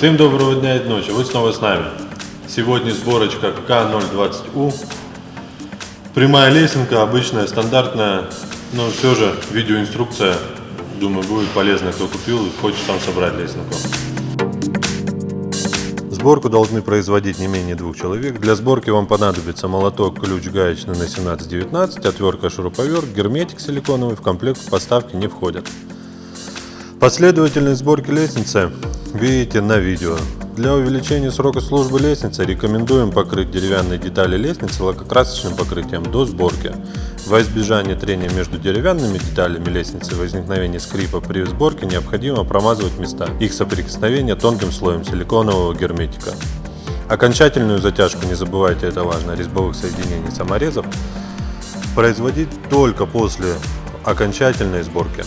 Всем доброго дня и ночи, вы снова с нами. Сегодня сборочка К020У. Прямая лесенка, обычная, стандартная, но все же видеоинструкция, думаю, будет полезна, кто купил и хочет сам собрать лесенку. Сборку должны производить не менее двух человек. Для сборки вам понадобится молоток, ключ гаечный на 17-19, отвертка, шуруповерт, герметик силиконовый в комплект поставки не входят. Последовательность сборки лестницы видите на видео. Для увеличения срока службы лестницы рекомендуем покрыть деревянные детали лестницы лакокрасочным покрытием до сборки. Во избежание трения между деревянными деталями лестницы и возникновения скрипа при сборке необходимо промазывать места их соприкосновения тонким слоем силиконового герметика. Окончательную затяжку, не забывайте это важно, резьбовых соединений саморезов производить только после окончательной сборки.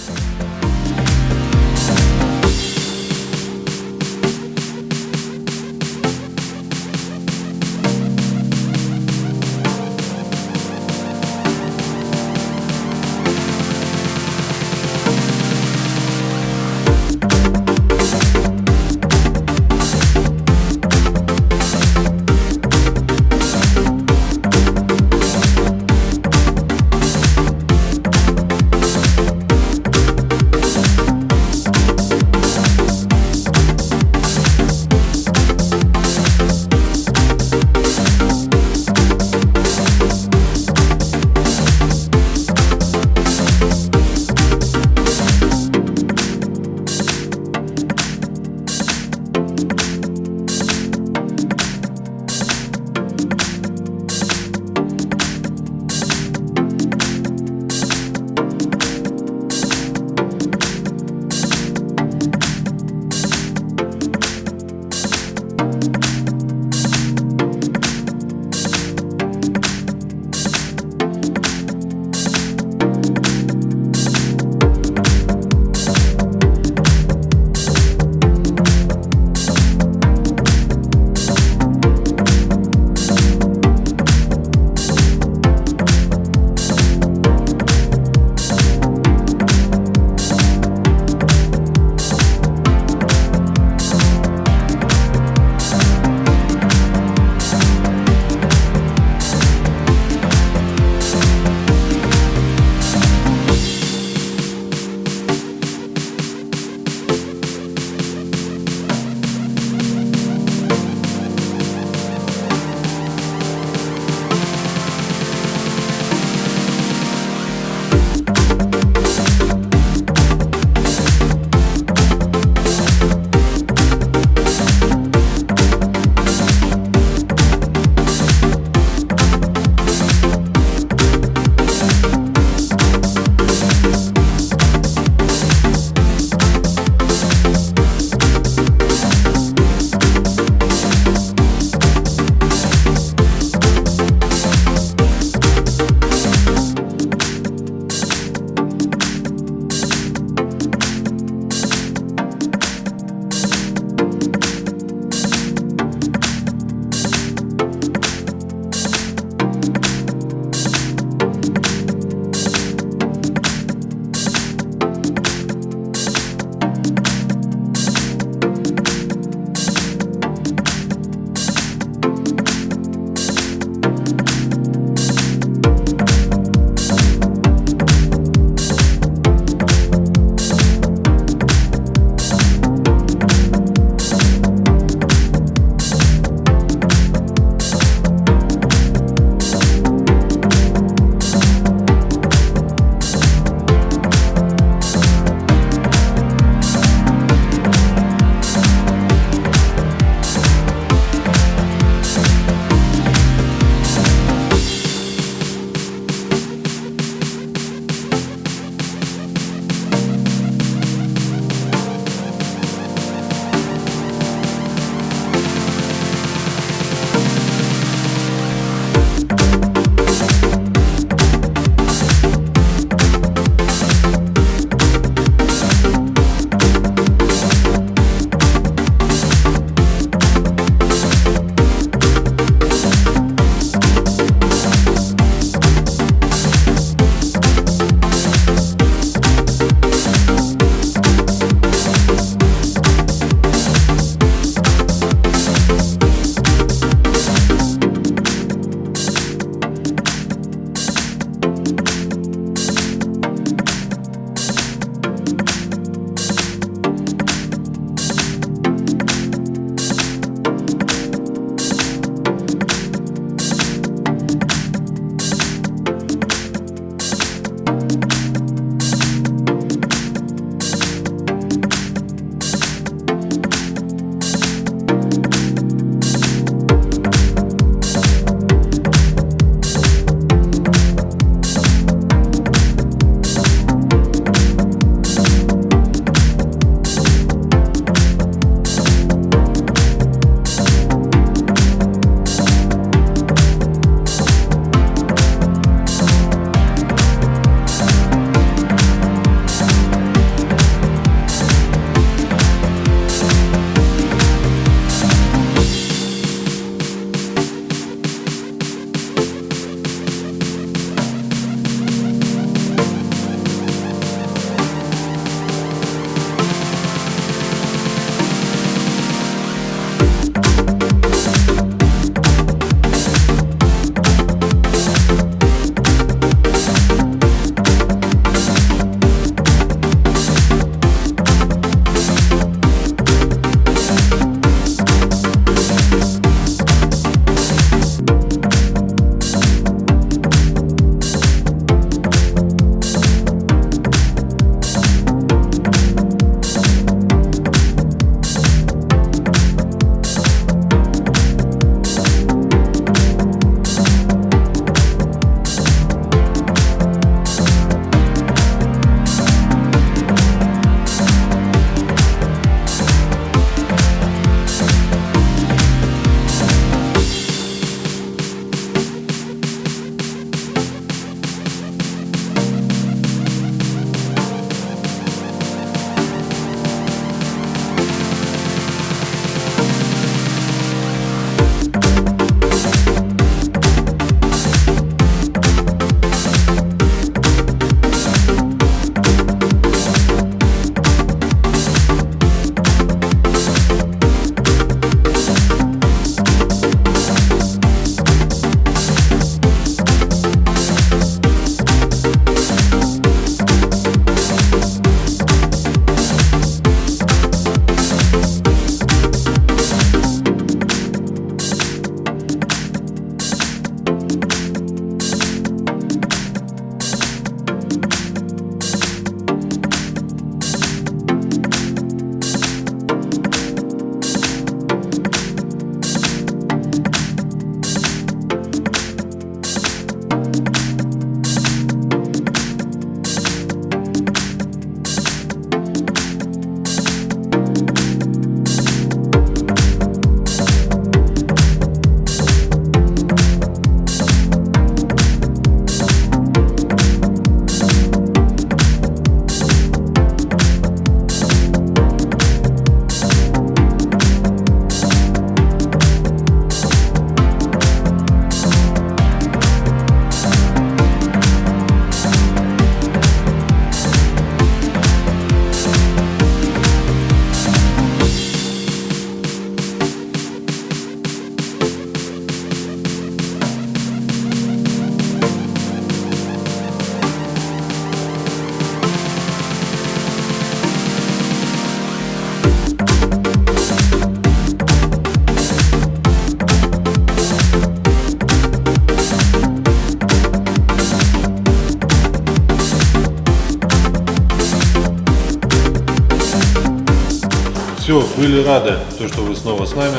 Все, были рады, то, что вы снова с нами.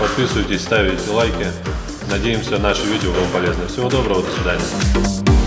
Подписывайтесь, ставите лайки. Надеемся, наше видео вам полезно. Всего доброго, до свидания.